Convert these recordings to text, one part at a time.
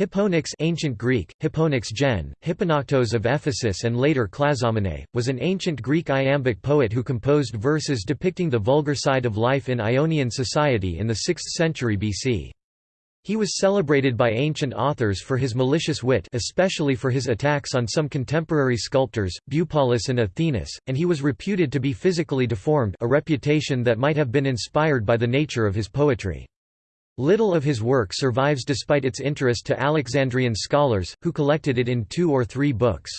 Hipponax ancient Greek, Hipponax gen, Hipponoctos of Ephesus and later Clazomenae, was an ancient Greek iambic poet who composed verses depicting the vulgar side of life in Ionian society in the 6th century BC. He was celebrated by ancient authors for his malicious wit especially for his attacks on some contemporary sculptors, Bupalus and Athenis, and he was reputed to be physically deformed a reputation that might have been inspired by the nature of his poetry. Little of his work survives despite its interest to Alexandrian scholars, who collected it in two or three books.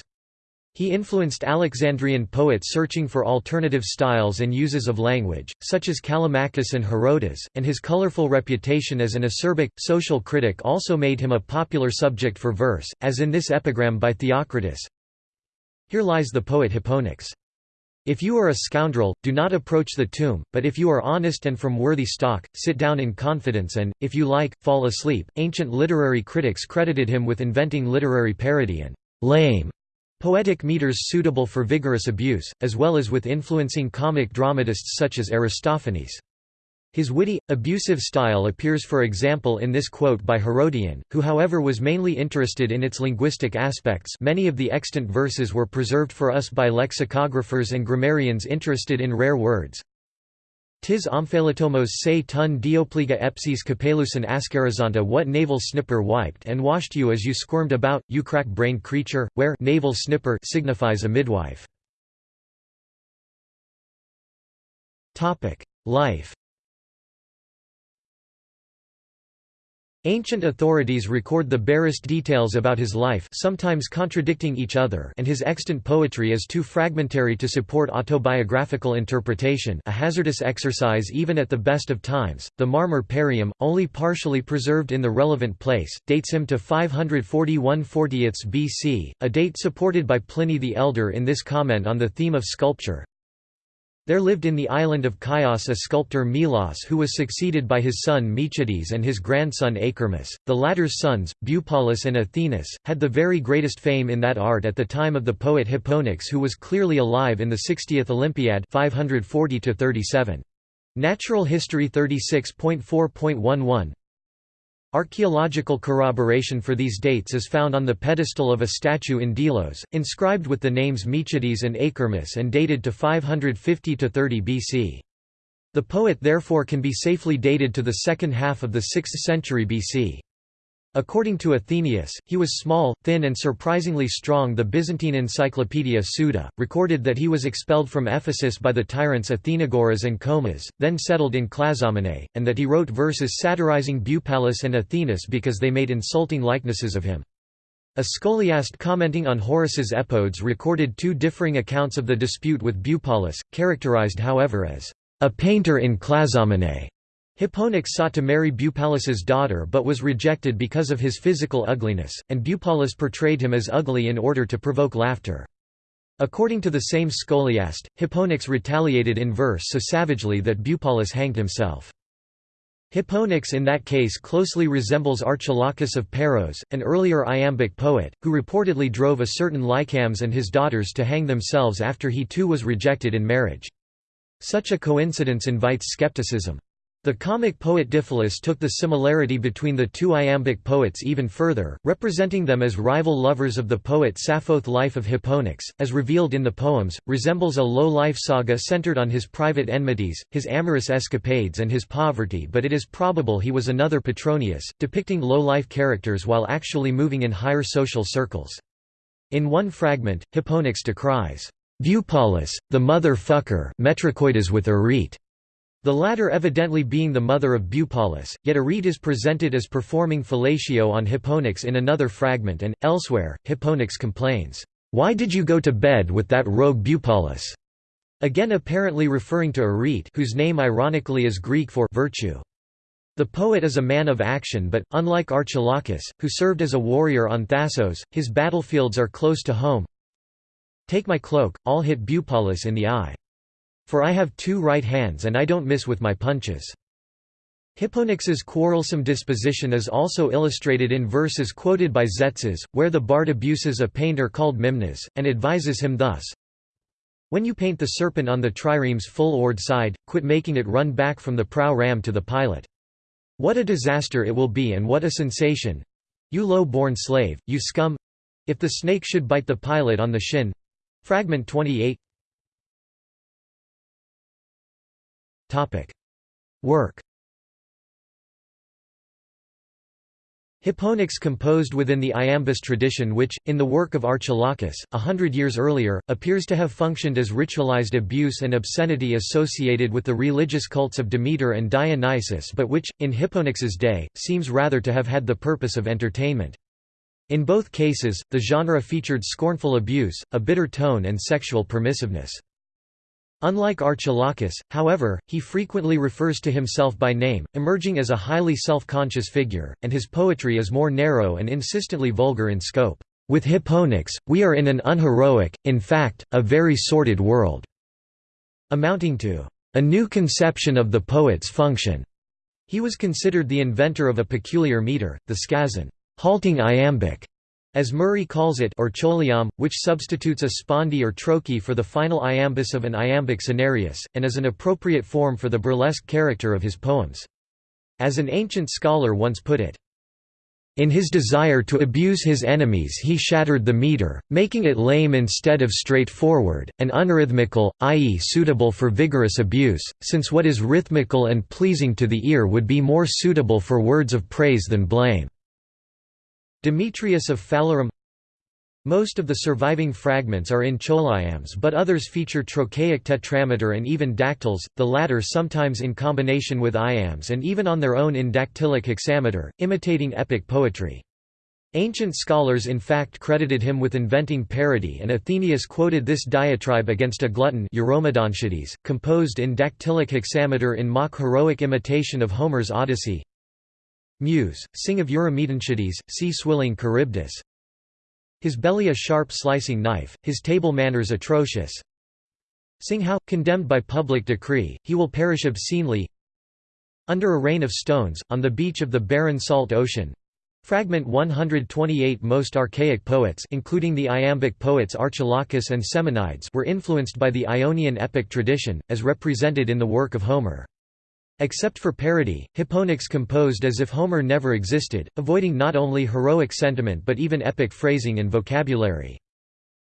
He influenced Alexandrian poets searching for alternative styles and uses of language, such as Callimachus and Herodotus, and his colorful reputation as an acerbic, social critic also made him a popular subject for verse, as in this epigram by Theocritus. Here lies the poet Hipponax. If you are a scoundrel, do not approach the tomb, but if you are honest and from worthy stock, sit down in confidence and, if you like, fall asleep. Ancient literary critics credited him with inventing literary parody and lame poetic meters suitable for vigorous abuse, as well as with influencing comic dramatists such as Aristophanes. His witty, abusive style appears for example in this quote by Herodian, who however was mainly interested in its linguistic aspects many of the extant verses were preserved for us by lexicographers and grammarians interested in rare words. Tis omphalatomos se tun diopliga epsis capelusan ascarizanta what navel snipper wiped and washed you as you squirmed about, you crack-brained creature, where navel snipper signifies a midwife. Life Ancient authorities record the barest details about his life sometimes contradicting each other and his extant poetry is too fragmentary to support autobiographical interpretation a hazardous exercise even at the best of times. The Marmor Parium, only partially preserved in the relevant place, dates him to 541 40 BC, a date supported by Pliny the Elder in this comment on the theme of sculpture. There lived in the island of Chios a sculptor Melos who was succeeded by his son Micciades and his grandson Archermus. The latter's sons, Bupalus and Athenis, had the very greatest fame in that art at the time of the poet Hipponax who was clearly alive in the 60th Olympiad 540 -37. Natural History 36.4.11 Archaeological corroboration for these dates is found on the pedestal of a statue in Delos, inscribed with the names Micciades and Archermus and dated to 550–30 BC. The poet therefore can be safely dated to the second half of the 6th century BC. According to Athenaeus, he was small, thin and surprisingly strong the Byzantine encyclopedia Suda, recorded that he was expelled from Ephesus by the tyrants Athenagoras and Comas, then settled in Clazomenae, and that he wrote verses satirizing Bupalus and Athenis because they made insulting likenesses of him. A scholiast commenting on Horace's Epodes recorded two differing accounts of the dispute with Bupalus, characterized however as a painter in Clazomenae. Hipponax sought to marry Bupalus's daughter but was rejected because of his physical ugliness, and Bupalus portrayed him as ugly in order to provoke laughter. According to the same scholiast, Hipponax retaliated in verse so savagely that Bupalus hanged himself. Hipponax in that case closely resembles Archilochus of Paros, an earlier iambic poet, who reportedly drove a certain Lycambes and his daughters to hang themselves after he too was rejected in marriage. Such a coincidence invites skepticism. The comic poet Diphilus took the similarity between the two iambic poets even further, representing them as rival lovers of the poet Sappho's life of Hipponax, as revealed in the poems, resembles a low-life saga centered on his private enmities, his amorous escapades and his poverty but it is probable he was another Petronius, depicting low-life characters while actually moving in higher social circles. In one fragment, Hipponax decries, "'Bupalus, the mother fucker metricoides with Arete' The latter evidently being the mother of Bupalus, yet Arete is presented as performing fellatio on Hipponax in another fragment and, elsewhere, Hipponax complains, "'Why did you go to bed with that rogue Bupalus?' again apparently referring to Arete whose name ironically is Greek for virtue. The poet is a man of action but, unlike Archilochus, who served as a warrior on Thasos, his battlefields are close to home. Take my cloak, I'll hit Bupalus in the eye. For I have two right hands and I don't miss with my punches. Hipponax's quarrelsome disposition is also illustrated in verses quoted by Tzetzes, where the bard abuses a painter called Mimnas, and advises him thus, When you paint the serpent on the trireme's full-oared side, quit making it run back from the prow ram to the pilot. What a disaster it will be and what a sensation! You low-born slave, you scum if the snake should bite the pilot on the shin Fragment 28 Work Hipponax composed within the iambus tradition which, in the work of Archilochus, a hundred years earlier, appears to have functioned as ritualized abuse and obscenity associated with the religious cults of Demeter and Dionysus but which, in Hipponax's day, seems rather to have had the purpose of entertainment. In both cases, the genre featured scornful abuse, a bitter tone and sexual permissiveness. Unlike Archilochus, however, he frequently refers to himself by name, emerging as a highly self-conscious figure, and his poetry is more narrow and insistently vulgar in scope. With Hipponax, we are in an unheroic, in fact, a very sordid world, amounting to a new conception of the poet's function. He was considered the inventor of a peculiar meter, the skazon, halting iambic, as Murray calls it or which substitutes a spondee or trochee for the final iambus of an iambic senarius, and is an appropriate form for the burlesque character of his poems. As an ancient scholar once put it, in his desire to abuse his enemies he shattered the meter, making it lame instead of straightforward, and unrhythmical, i.e. suitable for vigorous abuse, since what is rhythmical and pleasing to the ear would be more suitable for words of praise than blame. Demetrius of Phalerum Most of the surviving fragments are in choliambs but others feature trochaic tetrameter and even dactyls, the latter sometimes in combination with iambs and even on their own in dactylic hexameter, imitating epic poetry. Ancient scholars in fact credited him with inventing parody and Athenaeus quoted this diatribe against a glutton composed in dactylic hexameter in mock heroic imitation of Homer's Odyssey Muse, sing of Eurymedontiades, see swilling Charybdis. His belly a sharp slicing knife, his table manners atrocious. Sing how, condemned by public decree, he will perish obscenely Under a rain of stones, on the beach of the barren salt ocean. Fragment 128 Most archaic poets including the iambic poets Archilochus and Semonides were influenced by the Ionian epic tradition, as represented in the work of Homer. Except for parody, Hipponax composed as if Homer never existed, avoiding not only heroic sentiment but even epic phrasing and vocabulary.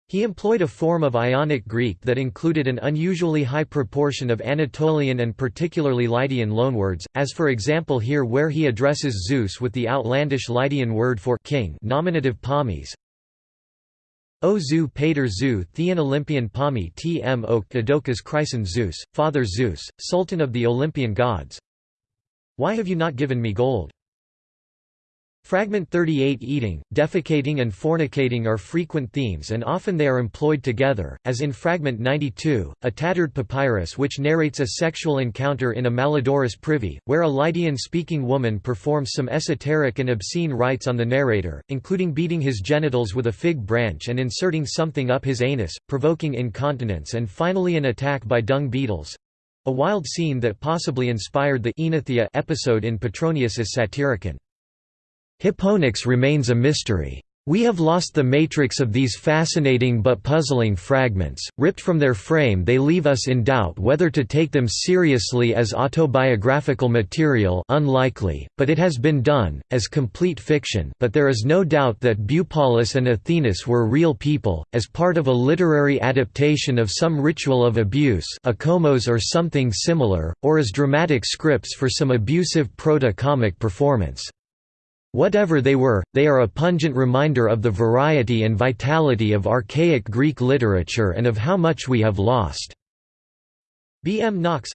He employed a form of Ionic Greek that included an unusually high proportion of Anatolian and particularly Lydian loanwords, as for example here where he addresses Zeus with the outlandish Lydian word for king nominative pomes, O zu pater zu Thean Olympian Pami tm ok Adokas Chryson Zeus, Father Zeus, Sultan of the Olympian gods. Why have you not given me gold? Fragment 38 Eating, defecating and fornicating are frequent themes and often they are employed together, as in Fragment 92, a tattered papyrus which narrates a sexual encounter in a malodorous privy, where a Lydian-speaking woman performs some esoteric and obscene rites on the narrator, including beating his genitals with a fig branch and inserting something up his anus, provoking incontinence and finally an attack by dung beetles. A wild scene that possibly inspired the episode in Petronius's Satyricon. Hipponax remains a mystery. We have lost the matrix of these fascinating but puzzling fragments, ripped from their frame they leave us in doubt whether to take them seriously as autobiographical material unlikely, but it has been done, as complete fiction but there is no doubt that Bupalus and Athenis were real people, as part of a literary adaptation of some ritual of abuse a komos or something similar, or as dramatic scripts for some abusive proto-comic performance. Whatever they were, they are a pungent reminder of the variety and vitality of archaic Greek literature and of how much we have lost. B. M. Knox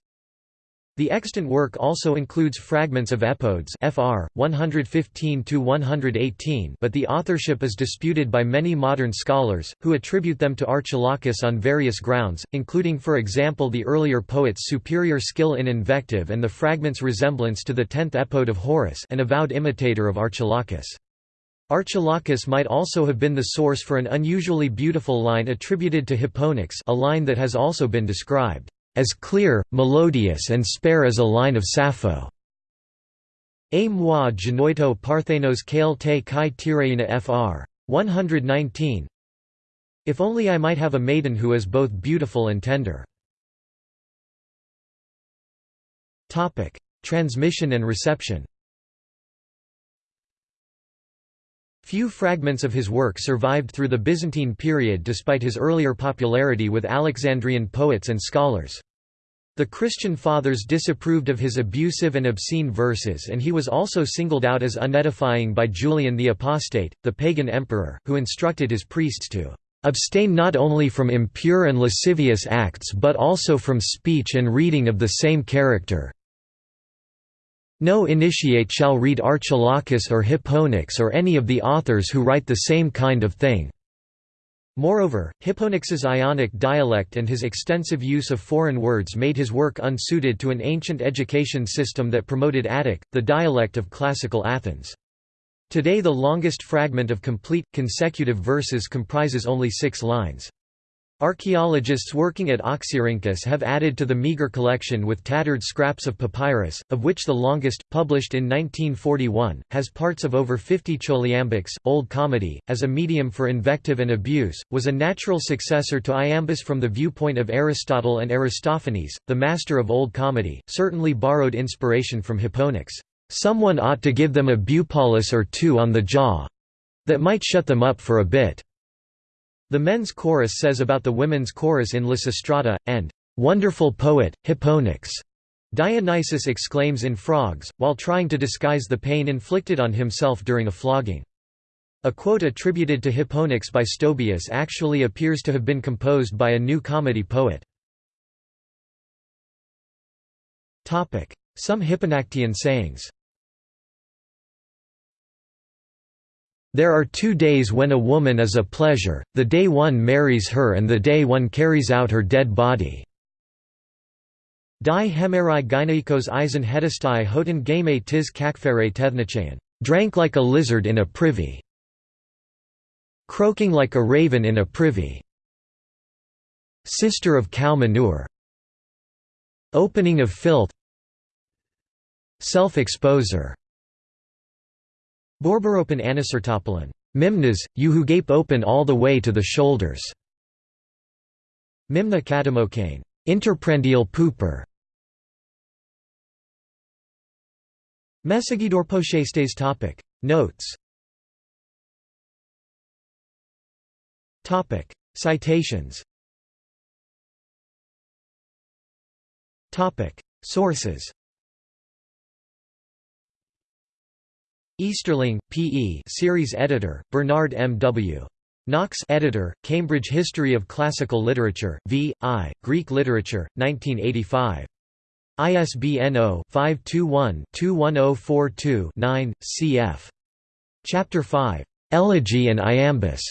the extant work also includes fragments of epodes FR 115-118 but the authorship is disputed by many modern scholars, who attribute them to Archilochus on various grounds, including for example the earlier poet's superior skill in invective and the fragment's resemblance to the tenth epode of Horace an avowed imitator of Archilochus. Archilochus might also have been the source for an unusually beautiful line attributed to Hipponax a line that has also been described as clear, melodious and spare as a line of Sappho. A moi genoito parthenos kale te kai tireina fr. 119 If only I might have a maiden who is both beautiful and tender. Transmission and reception Few fragments of his work survived through the Byzantine period despite his earlier popularity with Alexandrian poets and scholars. The Christian fathers disapproved of his abusive and obscene verses and he was also singled out as unedifying by Julian the Apostate, the pagan emperor, who instructed his priests to "...abstain not only from impure and lascivious acts but also from speech and reading of the same character, no initiate shall read Archilochus or Hipponax or any of the authors who write the same kind of thing." Moreover, Hipponax's Ionic dialect and his extensive use of foreign words made his work unsuited to an ancient education system that promoted Attic, the dialect of classical Athens. Today the longest fragment of complete, consecutive verses comprises only six lines. Archaeologists working at Oxyrhynchus have added to the meager collection with tattered scraps of papyrus, of which the longest, published in 1941, has parts of over 50 choliambics. Old Comedy, as a medium for invective and abuse, was a natural successor to iambus from the viewpoint of Aristotle and Aristophanes, the master of Old Comedy, certainly borrowed inspiration from Hipponax. Someone ought to give them a bupalus or two on the jaw that might shut them up for a bit. The men's chorus says about the women's chorus in Lysistrata, and "'Wonderful poet, Hipponax' Dionysus exclaims in Frogs, while trying to disguise the pain inflicted on himself during a flogging. A quote attributed to Hipponax by Stobaeus actually appears to have been composed by a new comedy poet. Some Hipponactian sayings There are two days when a woman is a pleasure, the day one marries her and the day one carries out her dead body. Die hemerai gynaikos eisen hedestai hoten game tis kakfere tethnachayan, drank like a lizard in a privy, croaking like a raven in a privy, sister of cow manure, opening of filth, self-exposer. Borberopen anisertopolen. Mimnas, you who gape open all the way to the shoulders. Mimna katamokane. Interprendial pooper. Mesagidor Pochestes topic. Notes topic. Citations topic. Sources Easterling, P.E. Series editor, Bernard M. W. Knox editor, Cambridge History of Classical Literature, V. I., Greek Literature, 1985. ISBN 0-521-21042-9, cf. Chapter 5. Elegy and Iambus.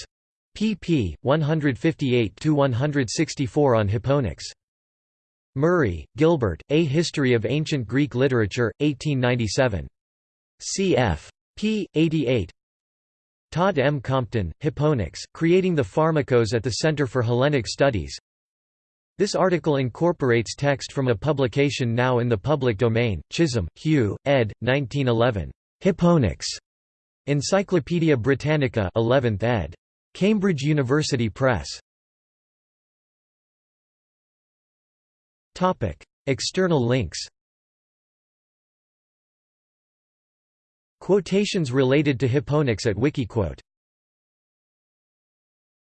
pp. 158–164 on Hipponax. Murray, Gilbert, A History of Ancient Greek Literature, 1897. cf. P. 88 Todd M. Compton, Hipponax, Creating the Pharmacos at the Center for Hellenic Studies This article incorporates text from a publication now in the public domain, Chisholm, Hugh, ed. 1911. Hipponax. Encyclopædia Britannica 11th ed. Cambridge University Press. External links Quotations related to Hipponax at Wikiquote